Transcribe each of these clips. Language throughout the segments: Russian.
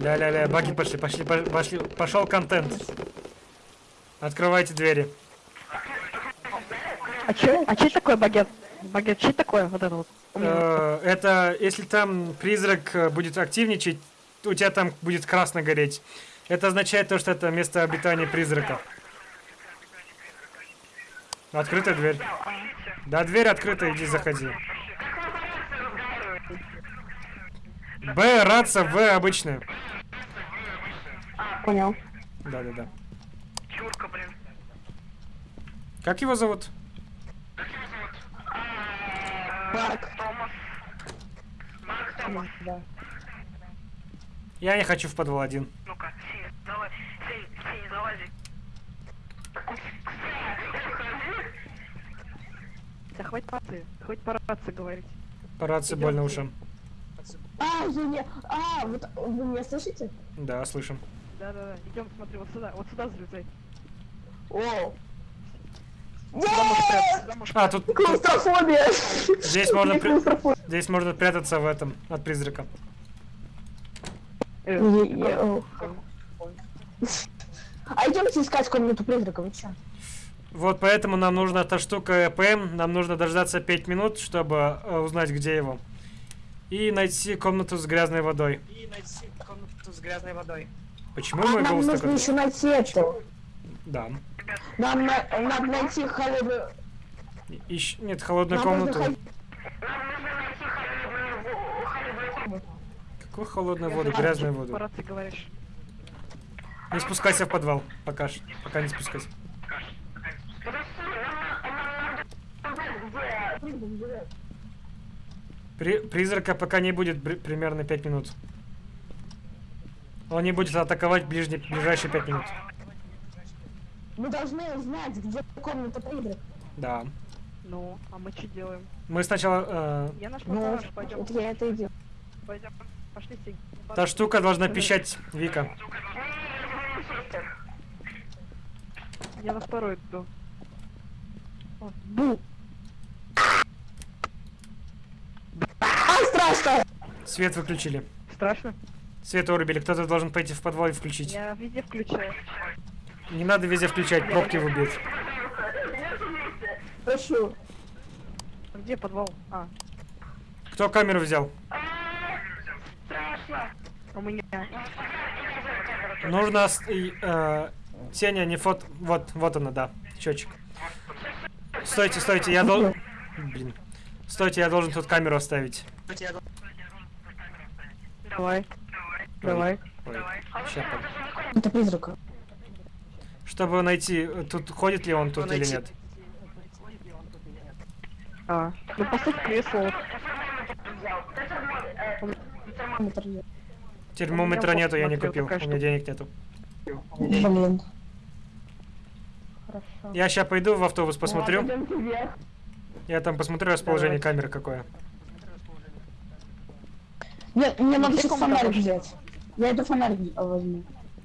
Ля-ля-ля, баги пошли, пошли, по- пошли, пошел контент. Открывайте двери. А че, а че такое багет? Багет, че такое вот это вот? Э, Это если там призрак э, будет активничать, у тебя там будет красно гореть. Это означает то, что это место обитания призрака. Открыта дверь. Да, дверь открыта, иди заходи. Б, рация, В обычная. Понял. Да, да, да. Чурка, блин. Как его зовут? Марк. Томас. Марк Томас. Да. Я не хочу в подвал один. Ну-ка, Синя, давай. Синя, Синя, залази. Да хватит по рации, хватит по рации говорить. По рации больно ушам. А, я не... А, вот вы меня слышите? Да, слышим. Да-да-да, идем, смотри, вот сюда, вот сюда залезай. О! Сюда можешь прятаться, сюда можешь А, тут, Клаустрофобия! здесь можно, при- здесь можно прятаться в этом от призрака. Э, о. А идемте искать комнату призрака, вы чё? Вот поэтому нам нужна эта штука ЭПМ. Нам нужно дождаться 5 минут, чтобы э, узнать, где его. И найти комнату с грязной водой. И найти комнату с грязной водой. Почему А, мой нам голос нужно такой? еще найти это. Да. Нам на- надо найти холодную... Ищ... Нет, холодную Нам нужно комнату. ходить- Какую холодную воду? знаю, Грязную чё воду. Рации говоришь. Не спускайся в подвал. Пока. Пока не спускайся. При... Призрака пока не будет примерно 5 минут. Он не будет атаковать ближние... ближайшие 5 минут. Мы должны узнать, где комната призрака. Да. Ну, а мы что делаем? Мы сначала... э, Я нашла Ну, пойдем, вот я это и делаю. пойдем. Пошли, Синь. Та штука должна пищать, Вика. Я на второй иду. Бу! А, страшно! Свет выключили. Страшно? Свет вырубили. Кто-то должен пойти в подвал и включить. Я везде включаю. Не надо везде включать, пробки выбьют. А Где подвал? А, Кто камеру взял? у меня. Нужно... э, Сеня, не фот... Вот, вот она, да. Счетчик. Стойте, стойте, я должен... Блин. Стойте, я должен тут камеру оставить. Давай. Давай. Ой, под- Это призрака. Чтобы найти, тут ходит ли он тут или найти. нет. А, ну поставь кресло. Призрака. Термометра нету, я не купил. У меня денег нету. Блин. Хорошо. Я сейчас пойду в автобус посмотрю. Я там посмотрю расположение Давай. камеры какое. Мне, мне надо сейчас фонарик взять. Я эту фонарик возьму.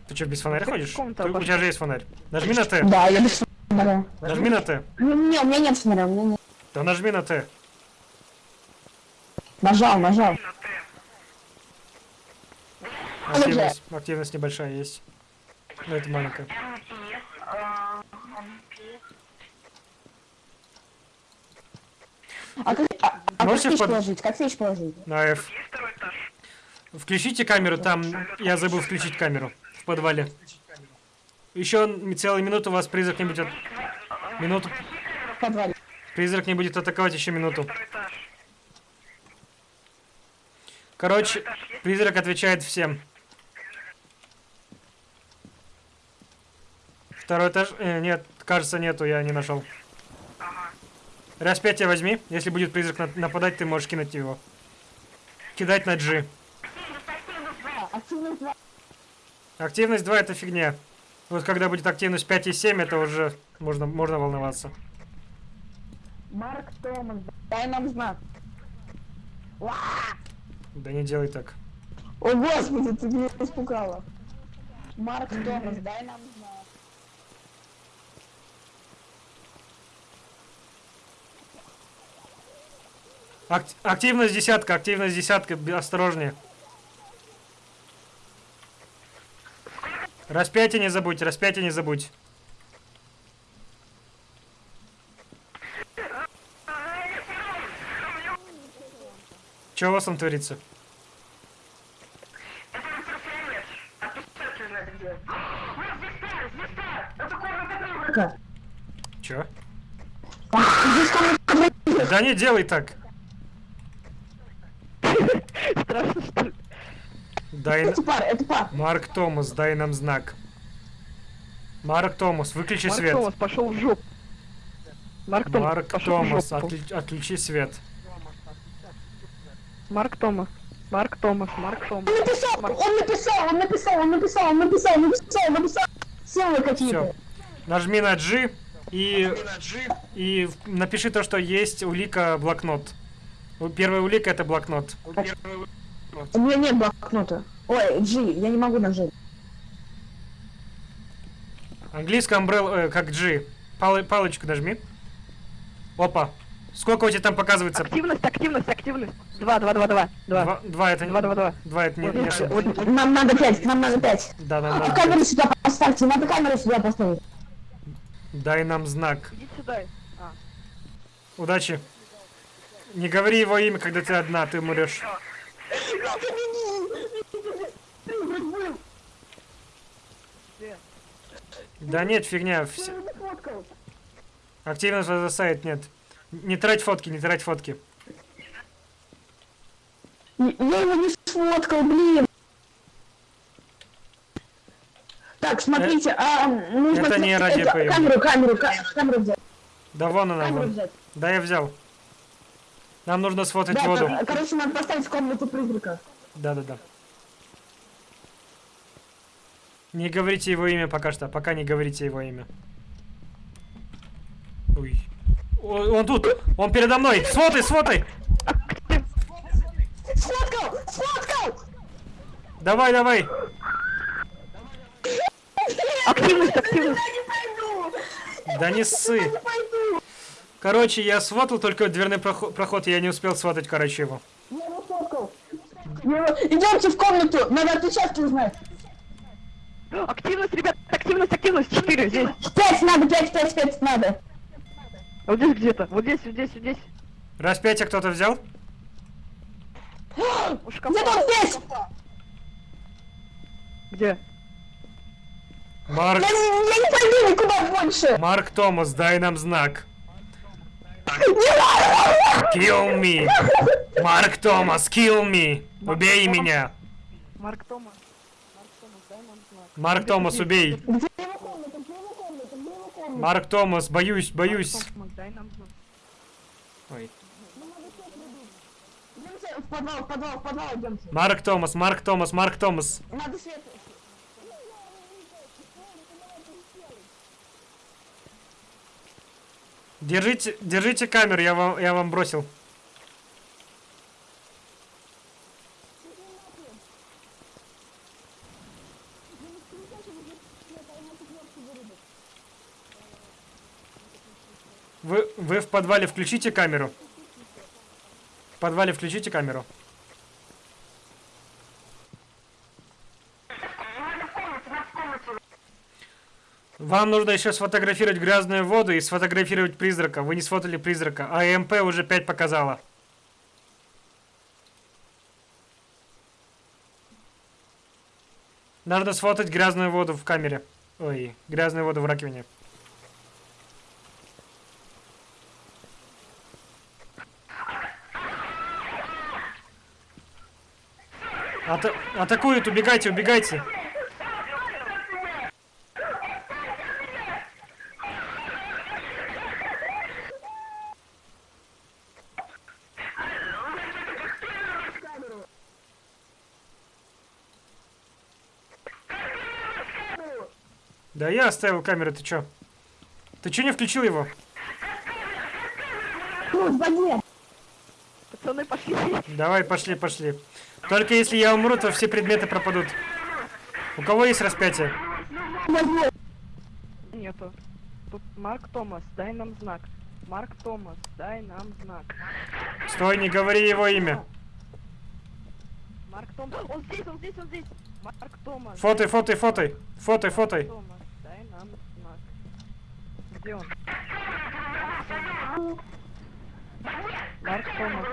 Ты что, без фонаря ходишь? Ты- у тебя же есть фонарь. Нажми на Т. Да, я без фонаря. Нажми на Т. Не, не, у меня нет фонаря, у меня нет. Да нажми на Т. Нажал, нажал. Активность, активность небольшая есть. Ну, это маленькая. А как, а, а как фиш под- положить? Как фиш положить? На F. Включите камеру, там я забыл включить камеру в подвале. Еще целую минуту вас призрак не будет... Минуту. В подвале. Призрак не будет атаковать еще минуту. Короче, призрак отвечает всем. Второй этаж... э, нет, кажется, нету, я не нашел. Распятие возьми. Если будет призрак на- нападать, ты можешь кинуть его. Кидать на G. Активность два. Активность 2 это фигня. Вот когда будет активность 5 и 7, это уже можно, можно волноваться. Марк Томас, дай нам знак. Да не делай так. О господи, ты меня испугала. Марк Томас, дай нам знак. Ак- активность десятка, активность десятка, осторожнее. Распятие не забудь, распятие не забудь. Что у вас там творится? Комната Да не делай так. Страшно, что ли? Дай... Это пар, это пар. Марк Томас, дай нам знак. Марк Томас, выключи Марк свет. Томас пошел в жопу. Марк Томас Марк пошел в Томас, жопу. отли- отключи свет. Марк Томас. Марк Томас, Марк Томас. Он написал, Марк- он написал, он написал, он написал, он написал, он написал, написал. Символы Все. какие-то. Нажми на G и, и в- напиши то, что есть улика блокнот. Первая улика это блокнот. У меня нет блокнота. Ой, G, я не могу нажать. Английская umbrella, э, как G. Палы- палочку нажми. Опа. Сколько у тебя там показывается? Активность, активность, активность. Два, два, два, два. Два. Два, это не... Два, два, два. Два это не, Вот, не вот, ошибка. вот, Нам надо пять, нам надо пять. Да, нам А надо. камеру сюда поставьте, надо камеру сюда поставить. Дай нам знак. Иди сюда. А. Удачи. Не говори его имя, когда ты одна, ты умрешь. Да нет, фигня. вс- Активность за сайт нет. Не трать фотки, не трать фотки. Я его не сфоткал, блин. Так, смотрите, а нужно... это не ради это-. Камеру, камеру, ка- камеру взять. Да вон она, Камеру вон. взять. Да, я взял. Нам нужно сфотать Да, воду. кор- короче, надо поставить в комнату призрака. Да-да-да. Не говорите его имя пока что. Пока не говорите его имя. Ой. О, Он тут! Он передо мной! Сфотай, сфотай! Сфоткал! Сфоткал! Давай, давай! Активность, активность. Да не ссы! Короче, я сфотал только дверной проход, проход, я не успел сфотать, короче, его. Я его Идемте в комнату, надо отпечатки узнать. Активность, ребят, активность, активность. Четыре здесь. Пять надо, пять, пять, пять надо. Вот здесь где-то. Вот здесь, вот здесь, вот здесь. Распятие кто-то взял? У шкафа. Где? Марк, Я, не- я не пойду никуда больше. Марк Томас, дай нам знак. Kill me! Марк Томас, kill me! Убей меня! Марк Томас. Марк Томас, дай нам знак. Марк Томас, убей! Марк Томас, боюсь, боюсь. Ой. В подвал, в подвал, в подвал идемте. Марк Томас, Марк Томас, Марк Томас. Надо свет. Держите, держите камеру, я вам, я вам бросил. Вы, вы в подвале включите камеру. В подвале включите камеру. Вам нужно еще сфотографировать грязную воду и сфотографировать призрака. Вы не сфотали призрака, а ЭМП уже 5 показала. Надо сфотать грязную воду в камере. Ой, грязную воду в раковине. Ата- атакуют, убегайте, убегайте. Да я оставил камеру, ты чё? Ты чё не включил его? Пацаны, пошли. Давай, пошли, пошли. Только если я умру, то все предметы пропадут. У кого есть распятие? Нету. Тут Марк Томас, дай нам знак. Марк Томас, дай нам знак. Стой, не говори его имя. Марк Томас. Он здесь, он здесь, он здесь. Марк Томас. Фотай, фотай, фотай. Фотай, фотай. Томас, нам знак. Где он? Марк Томас.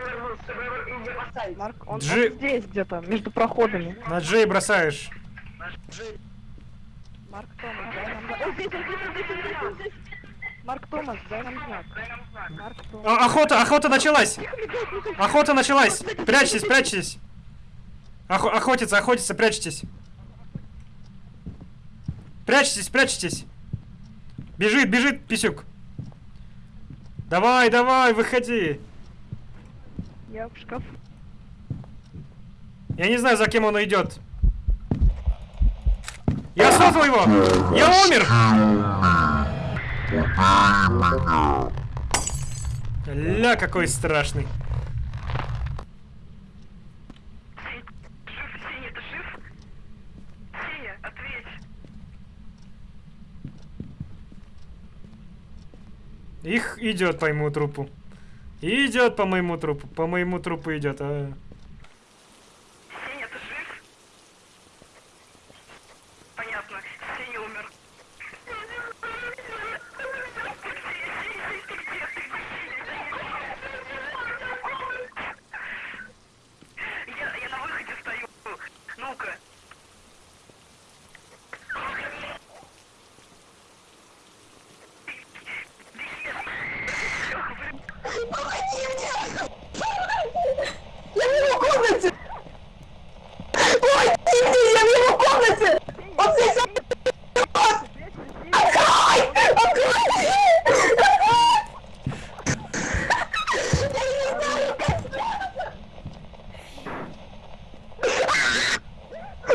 Марк, он, он Джи- здесь где-то, между проходами. На Джей бросаешь. Марк Томас, дай нам знак. О, здесь, он, здесь, он, здесь, он, здесь, он. Марк Томас, дай нам знак. Марк Томас. А, охота, охота началась! Охота началась! Прячьтесь, прячьтесь! Охо- охотиться, охотиться, прячьтесь! Прячьтесь, прячьтесь! Бежит, бежит, писюк! Давай, давай, выходи! Я в шкафу. Я не знаю, за кем он идет. Я создал его! Я умер! Ля, какой страшный. Жив, Сеня, ты жив? Сеня, ответь. Их идет по моему трупу. Идет по моему трупу. По моему трупу идет. А. Сеня, ты жив? Понятно. Сеня умер. Я, я на выходе стою. Ну-ка. Я в его комнате! Ой, Тимми, я в его комнате! Он здесь! Открой! Открой! Я не знаю, как спрятаться!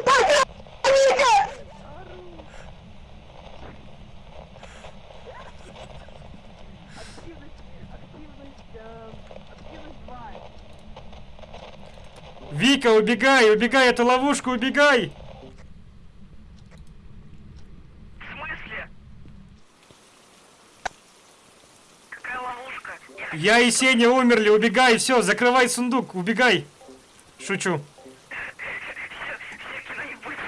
Пока, Вика! Активность, активность, э, активность 2. Вика, убегай, убегай, эту ловушку, убегай! В смысле? Какая ловушка? Я Я и Сеня умерли, убегай, все, закрывай сундук, убегай. Шучу. Все кино не будет.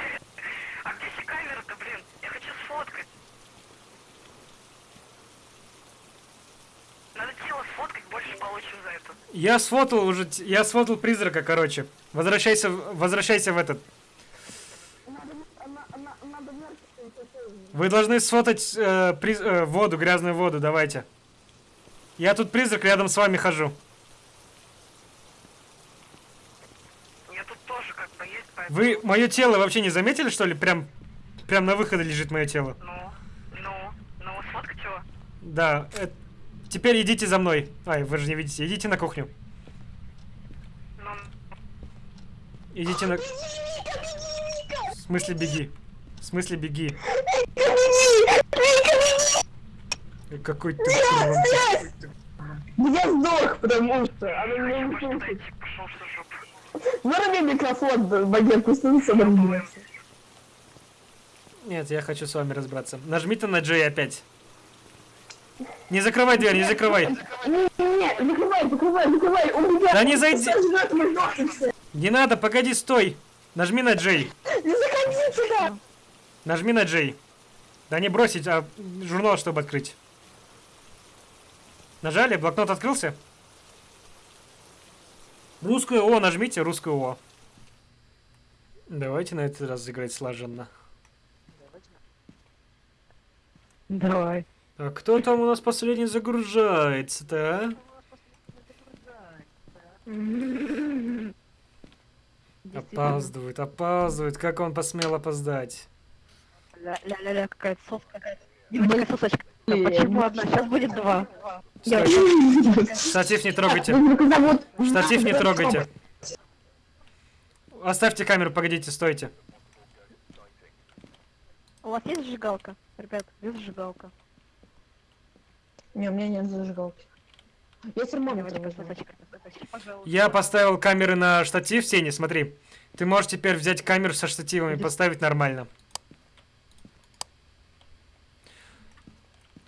А где все камеры-то, блин? Я хочу сфоткать. Надо тело сфоткать, больше получим за это. Я сфотал уже, я сфотал призрака, короче. Возвращайся, возвращайся в этот. Вы должны сфотать э, приз- э, воду, грязную воду, давайте. Я тут призрак, рядом с вами хожу. Я тут тоже как бы есть, поэтому... Вы мое тело вообще не заметили, что ли? Прям, прям на выходе лежит мое тело. Ну, ну, ну, сфоткать его. Да. э, теперь идите за мной. Ай, вы же не видите. Идите на кухню. Идите на... В смысле беги? В смысле беги? Какой ты. Я сдох, потому что. Выруби микрофон, багет, пусть он сам. Нет, я хочу с вами разбраться. Нажмите на J опять. Не закрывай дверь, не закрывай. Не-не-не, закрывай, закрывай, закрывай, у меня... Да не зайди. Не надо, погоди, стой. Нажми на J. Не заходи сюда. Нажми на J. Да не бросить, а журнал, чтобы открыть. Нажали? Блокнот открылся? Русскую О нажмите, русскую О. Давайте на этот раз сыграть слаженно. Давай. А кто там у нас последний загружается-то, а? Опаздывает, опаздывает. Как он посмел опоздать? Ля-ля-ля, какая-то соска. Какая сосочка. А Почему одна? Сейчас будет два. Штатив не трогайте. Штатив не трогайте. Оставьте камеру, погодите, стойте. У вас есть зажигалка? Ребят, есть зажигалка. Не, у меня нет зажигалки. Я термометр возьму. Я поставил камеры на штатив, Сеня, смотри. Ты можешь теперь взять камеру со штативом и поставить нормально.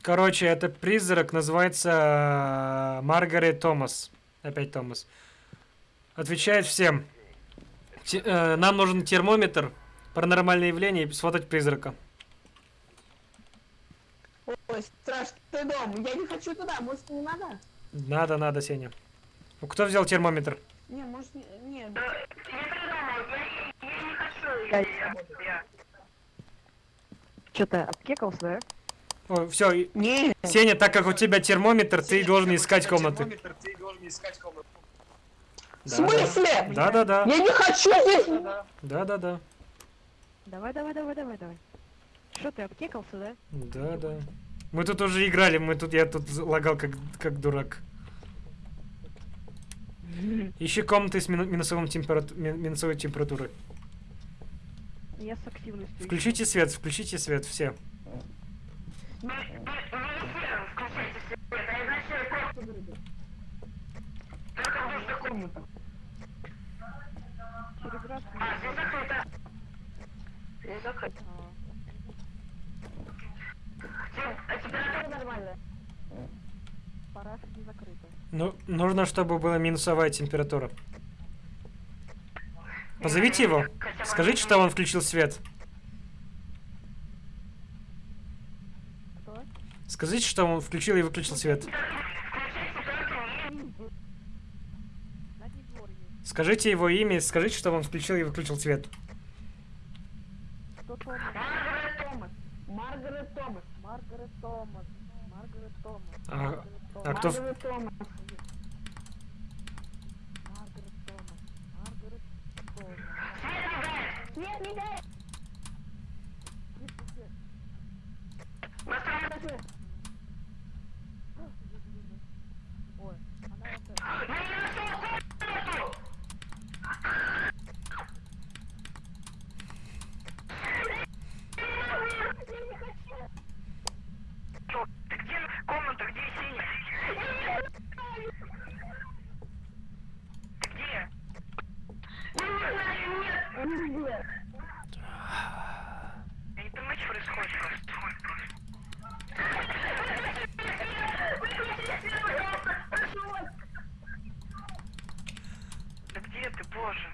Короче, это призрак, называется э, Маргарет Томас. Опять Томас. Отвечает всем. Те- э, нам нужен термометр, Паранормальное явление и сфотать призрака. Ой, страшный дом. Я не хочу туда, может не надо? Надо, надо, Сеня. Ну, Кто взял термометр? Не, может не... Не, Я придумал, я, я не хочу. Я- Я, я. Что ты обкекался, да? О, все, не. Сеня, так как у тебя термометр, ты должен искать комнаты. В смысле? Да, да, да. Я не хочу здесь. Да, да, да. Давай, давай, давай, давай, давай. Что ты обкекался, да? Да, да. Мы тут уже играли, мы тут, я тут лагал как, как дурак. Ищи комнаты с мину- минусовым температу- ми- минусовой температурой. Я с активностью. Включите свет, включите свет, все. Включайте свет, а. А, здесь закрыто. Здесь закрыто. Ну, нужно, чтобы была минусовая температура. Позовите его. Скажите, что он включил свет. Скажите, что он включил и выключил свет. Скажите его имя, скажите, что он включил и выключил свет. Маргарет Томас. Маргарет Томас. Маргарет Томас. Маргарет Томас. А, Маргарет а кто... Маргарет Томас. Маргарет Томас. Маргарет Томас. Нет, не дай. Тише, тише. Ой, она это... Чё, Ты где комната, где Сеня? Ты где? Не понимаю, что происходит. Да где ты, боже?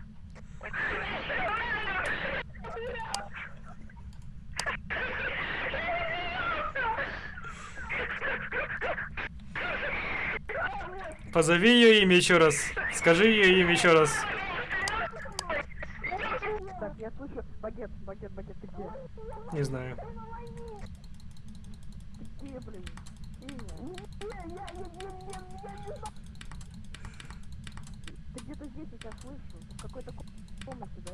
Позови ее имя еще раз. Скажи ее имя еще раз. Так, я слышу. Багет, багет, багет, ты где? Не знаю. Ты где, блин? Имя. Ты где-то здесь, я тебя слышу. В какой-то ко- комнате, да?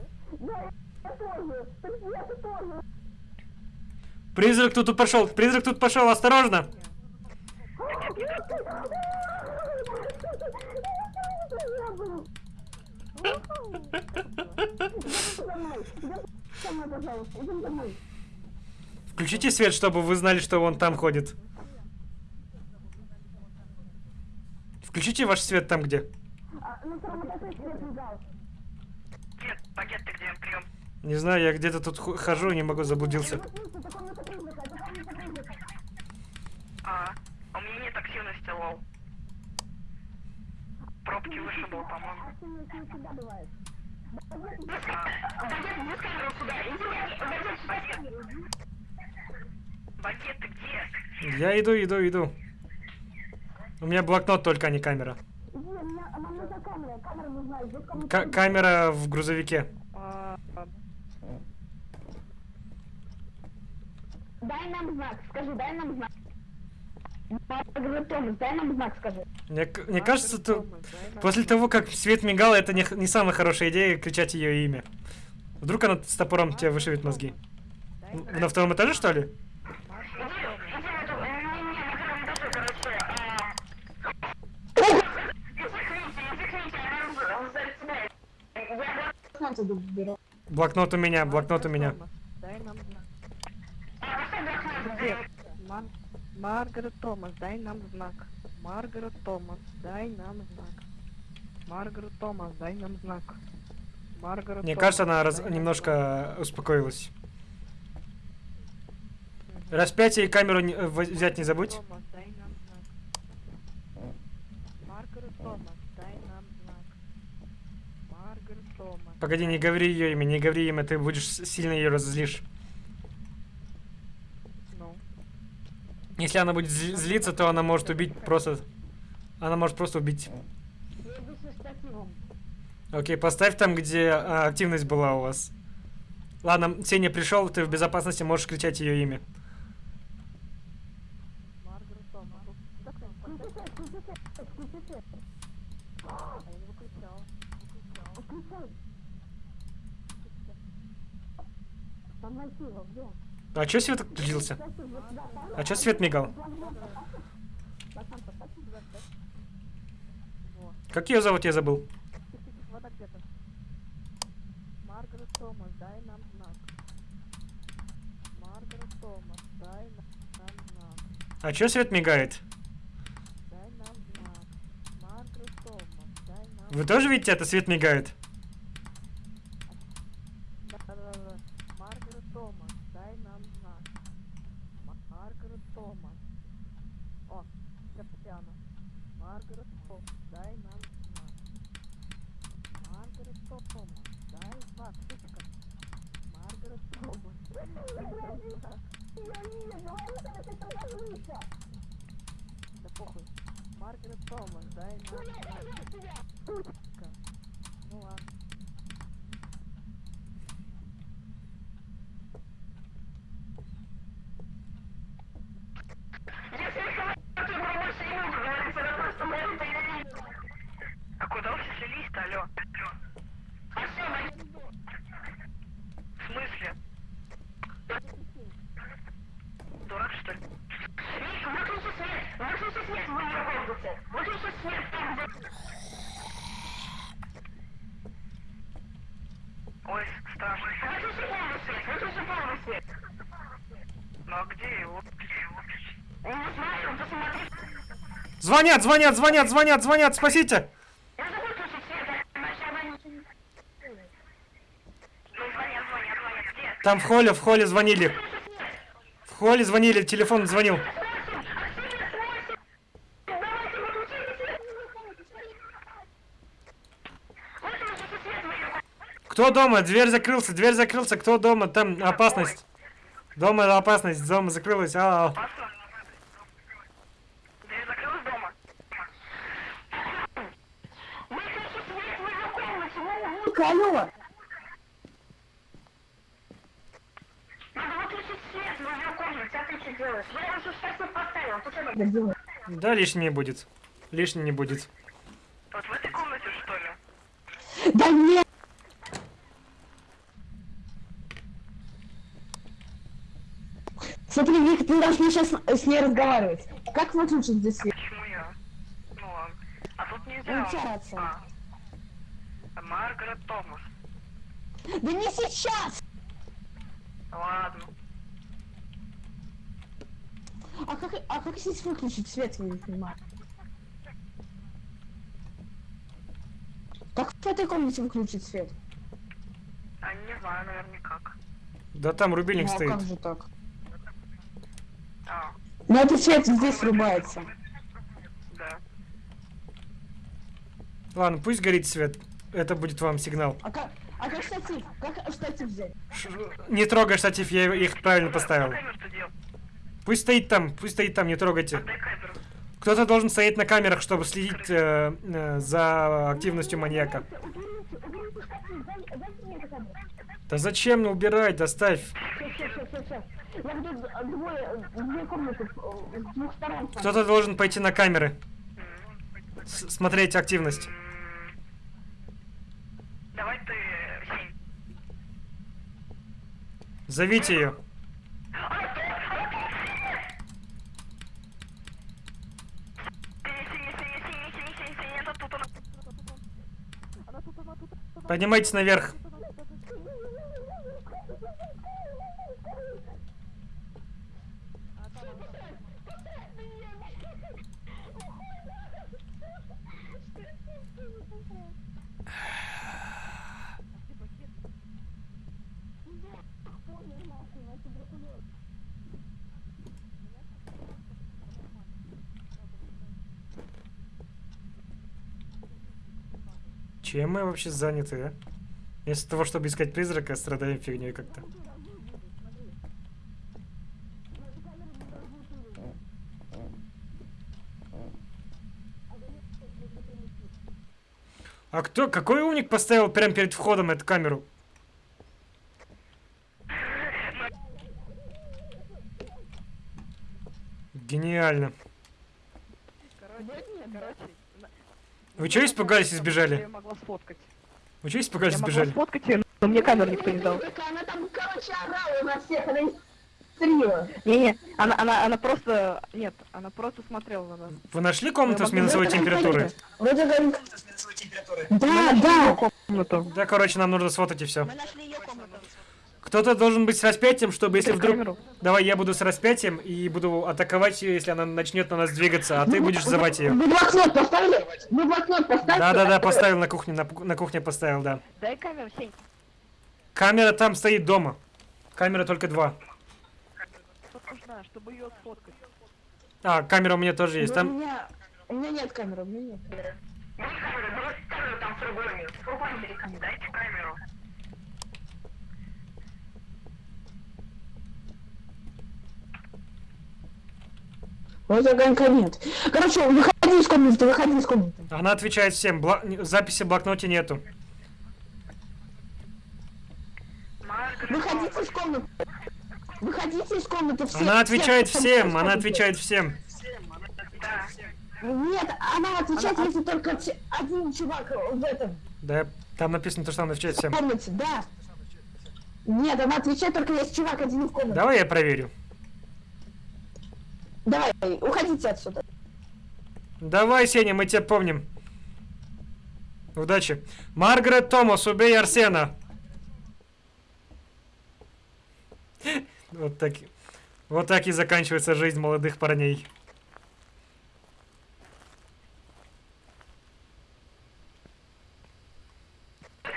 Призрак тут пошел. Призрак тут пошел. Осторожно. Включите свет, чтобы вы знали, что он там ходит. Включите ваш свет там, где. Не знаю, я где-то тут хожу, не могу, заблудился. А, у меня нет активности, лол. Пробки вышибал, по-моему. Багет, ты где? Я иду, иду, иду. У меня блокнот только, а не камера. Ка- камера в грузовике. А, а, Дай нам знак, скажи, дай нам знак. Томас, дай нам знак, скажи. Мне, мне кажется, то, Томас, дай нам- после того, как свет мигал, это не, не самая хорошая идея кричать ее имя. Вдруг она с топором тебе вышибет мозги. дай На втором этаже, что ли? Блокнот у меня, блокнот у меня. Дай нам знак. Маргарет Томас, дай нам знак. Маргарет Томас, дай нам знак. Маргарет Томас, дай нам знак. Маргарет Мне Томас, кажется, она раз- немножко успокоилась. Распятие и камеру не- э, взять не забудь. Томас, дай нам знак. Маргарет Томас, дай нам знак. Маргарет Томас. Погоди, не говори ее имя, не говори имя, ты будешь сильно ее разозлишь. Ну. Если она будет зли- злиться, то она может убить просто... Она может просто убить. Окей, поставь там, где а, активность была у вас. Ладно, Сеня пришел, ты в безопасности, можешь кричать ее имя. Там найти его, где? А чё свет отключился? А чё свет мигал? Как ее зовут, я забыл. Маргарет Томас, дай нам знак. Маргарет Томас, дай нам знак. А чё свет мигает? Дай нам знак. Маргарет Томас, дай нам Вы тоже видите, это свет мигает? Да-да-да. Маргарет Томас, дай нам знак. Ма- Маргарет Томас. О, Каптяна. Маргарет Томас, дай нам знак. Маргарет Томас, дай знак, сучка. Маргарет Томас, дай нам знак. Да похуй. Маргарет Томас, дай нам знак. Сучка. Ну ладно. А куда все слились-то, алло? В смысле? Дурак, что ли? Выключи свет, выключи свет в моей комнате. Выключи свет там, где... Ой, страшно. Свет, выключи полный свет. Ну а где его? Не знаю, посмотри. Звонят, звонят, звонят, звонят, звонят, спасите! Ну? Там в холле, в холле звонили. В холле звонили, телефон звонил. Давайте выключите свет. Выключите свет в моей комнате. Кто дома? Дверь закрылся, дверь закрылся, кто дома? Там опасность. Дома опасность, дома закрылась. А. Алло! А Да лишний не будет. Лишний не будет. Вот в этой комнате, что ли? Да нет! Смотри, Вик, ты должна сейчас с ней разговаривать. Как выключить здесь свет? Почему я? Ну ладно. А тут нельзя. Ну, отца? А. Маргарет Томас. Да не сейчас! Ладно. А как, а как здесь выключить свет, я не понимаю. Как в этой комнате выключить свет? А не знаю, наверное, как. Да там рубильник Ну, а стоит. как же так? А, Ну этот свет здесь врубается. да. Ладно, пусть горит свет. Это будет вам сигнал. А как, а как штатив? Как штатив взять? Ш- Не трогай штатив, я их правильно поставил. Пусть стоит там, пусть стоит там, не трогайте. Кто-то должен стоять на камерах, чтобы следить э, э, за активностью маньяка. Да зачем ну, убирать, доставь. Сейчас, сейчас, сейчас, сейчас. Я буду двое, две комнаты э, с двух сторон. Кто-то должен пойти на камеры. С- смотреть активность. Давай ты. Зовите ее. Синя, синя, синя, синя, синя, синя, синя, это тут она. Она тут, она тут, она Поднимайтесь наверх. Чем мы вообще заняты, а? Вместо того, чтобы искать призрака, страдаем фигней как-то. А кто, какой умник поставил прямо перед входом эту камеру? Гениально. Короче, короче. Вы чего испугались и Я сбежали? могла сфоткать. Вы чего испугались Я и могла сбежали? сфоткать ее, но мне камеру никто не дал. Она там, короче, орала на всех, она истерила. Не-не, она, она, она просто... Нет, она просто смотрела на нас. Вы нашли комнату с минусовой температурой? Вроде как... Да, да. Комнату. Да, короче, нам нужно сфотать и все. Мы нашли комнату. Кто-то должен быть с распятием, чтобы если вдруг... камеру. Давай, я буду с распятием и буду атаковать ее, если она начнет на нас двигаться, а ты будешь звать ее. Вы блокнот поставили? Вы блокнот поставили? Да-да-да, поставил на кухне, на, кухне поставил, да. Дай камеру, Сень. Камера там стоит дома. Камера только два. Нужна, чтобы ее сфоткать. А, камера у меня тоже есть. У Там... меня... У меня нет камеры, у меня нет. Дай камеру, давай камеру там в фургоне. В фургоне бери камеру, дайте камеру. Вот огонька нет. Короче, выходи из комнаты, выходи из комнаты. Она отвечает всем. Бла- Записи в блокноте нету. Выходите из комнаты. Выходите из комнаты все. Она отвечает все, всем, все, она отвечает всем. Нет, она отвечает, если только один чувак в этом Да, там написано то, что она отвечает всем. комнате, да. Нет, она отвечает только если чувак один в комнате. Давай я проверю. Давай, уходите отсюда. Давай, Сеня, мы тебя помним. Удачи. Маргарет Томас, убей Арсена. Вот так, вот так и заканчивается жизнь молодых парней.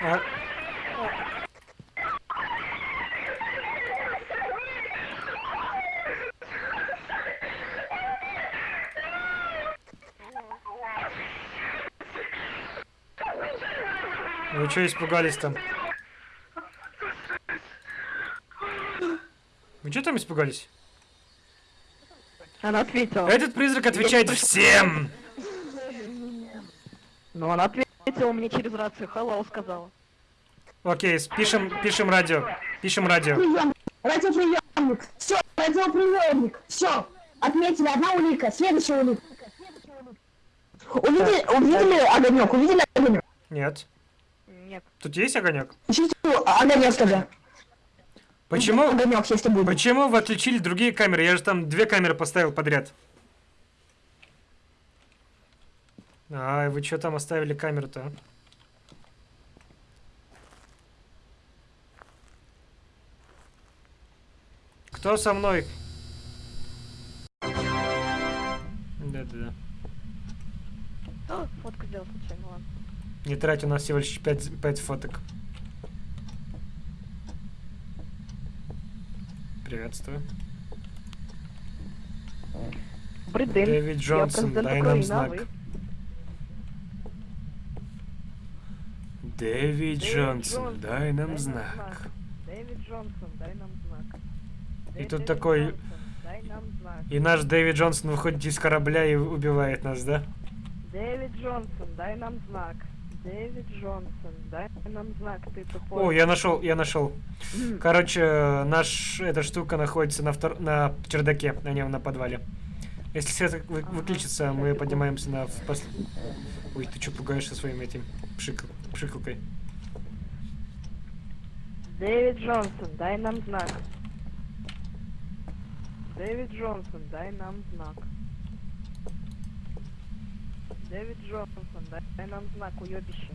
А- Вы что испугались там? Вы что там испугались? Она ответила. Этот призрак отвечает всем! Но она ответила мне через рацию. Hello сказала. Окей, пишем, пишем радио. Пишем радио. Прием. Радиоприемник. Все, радиоприемник. Все. Отметили одна улика. Следующая улика. Увидели, увидели огонек? Увидели огонек? Нет. Нет. Тут есть огонек? Ищите огонек тогда. Почему? Огонек, если будет. Почему вы отключили другие камеры? Я же там две камеры поставил подряд. Ай, вы что там оставили камеру-то? а? Кто со мной? Да-да-да. О, фотку сделал случайно, ладно. Не трать, у нас всего лишь 5, 5 фоток. Приветствую. Добрый день. Дэвид Джонсон, дай нам знак. Дэвид Джонсон, дай нам знак. Дэвид Джонсон, дай нам знак. И тут такой-. И наш Дэвид Джонсон выходит из корабля и убивает нас, да? Дэвид Джонсон, дай нам знак. Дэвид Джонсон, дай нам знак, ты тупой. О, я нашел, я нашел. Короче, наш эта штука находится на втор... на чердаке, на нем на подвале. Если свет вы- Ага, выключится, мы поднимаемся на пос- Ой, ты что пугаешься своим этим пшикал... пшикалкой? Дэвид Джонсон, дай нам знак. Дэвид Джонсон, дай нам знак. Дэвид Джонсон, дай, нам знак, уебище.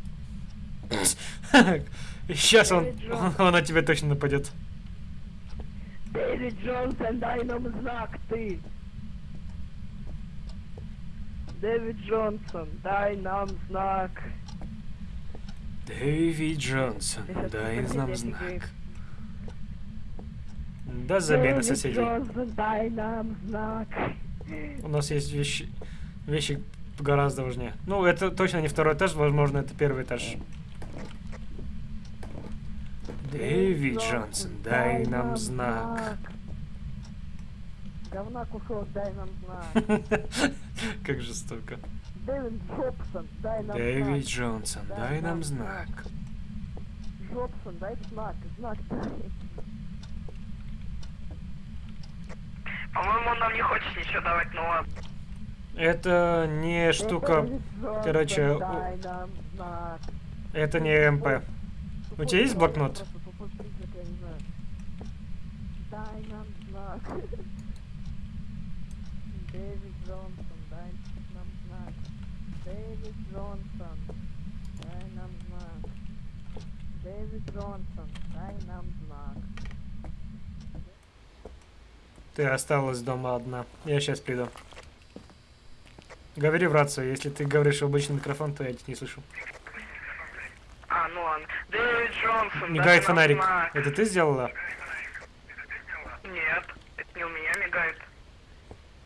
Сейчас он, Джонсон. он на тебя точно нападет. Дэвид Джонсон, дай нам знак, ты! Дэвид Джонсон, дай нам знак. Дэвид Джонсон, дай нам знак. Да забей на соседей. Джонсон, дай нам знак. У нас есть вещи, вещи гораздо важнее. Ну, это точно не второй этаж, возможно, это первый этаж. Дэвид Джонсон, дай нам знак. Говнак ушел, дай нам знак. Как жестоко. Дэвид Джобсон, дай нам Дэвид знак. Джонсон, дай нам знак. Джобсон, дай знак, знак дай. По-моему, он нам не хочет ничего давать, ну ладно. Это не штука, короче, это не МП. У тебя есть блокнот? Просто тупой признак, я не знаю. Дай нам знак. Дэвид Джонсон, дай нам знак. Дэвид Джонсон, дай нам знак. Дэвид Джонсон, дай нам знак. Ты осталась дома одна. Я сейчас приду. Говори в рацию. Если ты говоришь в обычный микрофон, то я тебя не слышу. А, ну ладно. Дэвид Джонсон, Мигает фонарик. знак. Это ты сделала? Нет, это не у меня мигает.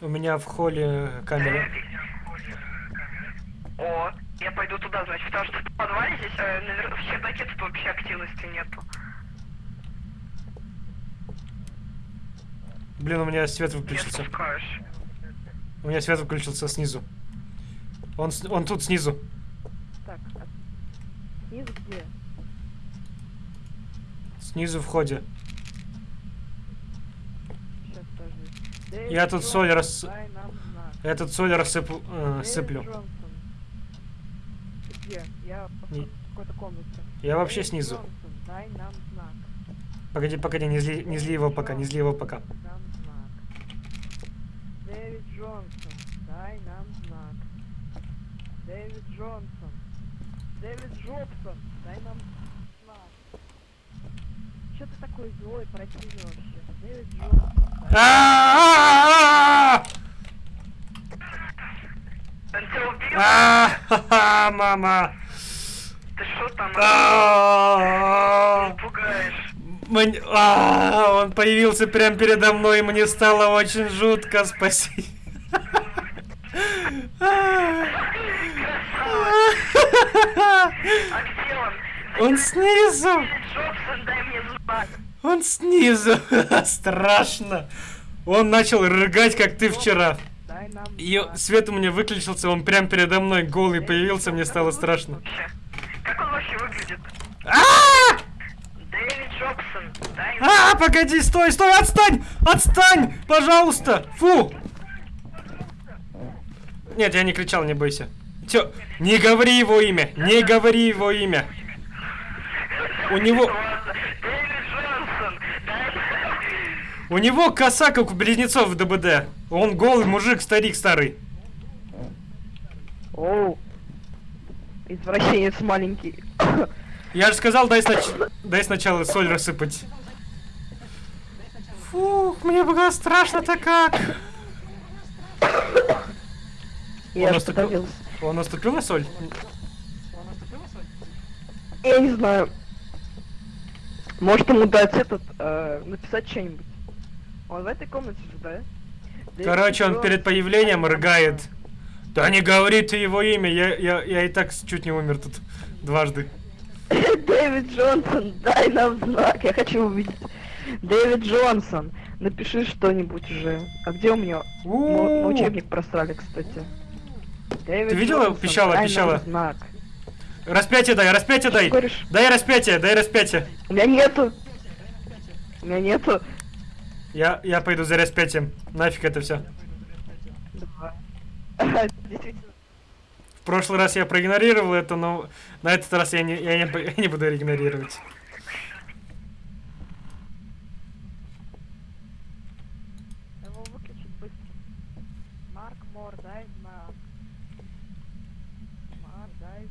У меня в холле камера. О, я пойду туда, значит, потому что в подвале здесь, э, навер- в чердаке тут вообще активности нету. Блин, у меня свет выключился. У меня свет выключился снизу. Он, он тут снизу. Так, а снизу где? Снизу в ходе. Я тут соль рас-. Я тут соль рассыпу, э, сыплю. Я. Я вообще снизу. Джонсон, дай нам знак. Погоди, погоди, не зли, не зли его пока, не зли его пока. Дэвид Джонсон, дай нам знак. Дэвид Джонсон. Дэвид Джобсон, дай нам знак. Че ты такой злой, вообще? Дэвид Джонсон! Он тебя убил? А-а-а, Мама! Ты что там? Пугаешь. Мань- а, Он появился прямо передо мной, и мне стало очень жутко, спасибо. А где он? Он снизу! Он снизу! Страшно! Он начал рыгать, как ты вчера. И свет у меня выключился, он прям передо мной голый появился, мне стало страшно. Как он вообще выглядит? А! Дэвид Джобсон, А, погоди, стой, стой, отстань! Отстань! Пожалуйста! Фу! Нет, я не кричал, не бойся. Чё? Не говори его имя! Не говори его имя! У него... У него коса, как у близнецов в ДБД. Он голый мужик, старик старый. Оу. Извращенец маленький. Я же сказал, дай, снач- дай сначала соль рассыпать. Фух, мне было страшно-то как. Я Он же наступил- подавился. Он наступил на соль? Я не знаю. Может ему дать этот, э, написать что-нибудь. Он в этой комнате же, да? Короче, он перед появлением рыгает. Да не говори ты его имя, я, я, я и так чуть не умер тут дважды. Дэвид Джонсон, дай нам знак, я хочу увидеть. Дэвид Джонсон, напиши что-нибудь уже. А где у меня? У-у-у. учебник просрали, кстати. Дэвид Ты видела? Джонсон, Пищала, пищала. знак. Распятие дай, распятие дай. говоришь? Дай распятие, дай распятие. У меня нету. У меня нету. Я, я пойду за распятием. Нафиг это все. В прошлый раз я проигнорировал это, но на этот раз я не, я не, я не буду игнорировать. Его выключить быстро. Марк Мор, дай знак. Марк, дай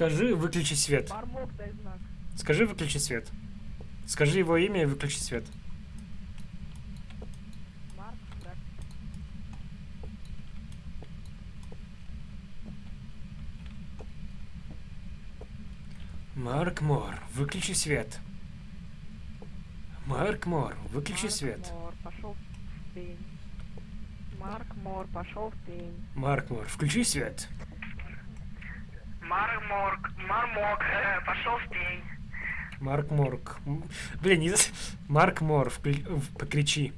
Скажи, выключи свет. Скажи, выключи свет. Скажи его имя и выключи свет. Марк, да. Марк Мор, выключи свет. Марк Мор, выключи Марк свет. Мор, пошел в пень. Марк Мор, пошел в пень. Марк Мор, включи свет. Мармок, Мармок, э, пошел в пень. Марк Морк. М, Блин, не... Марк Мор, вкли- покричи.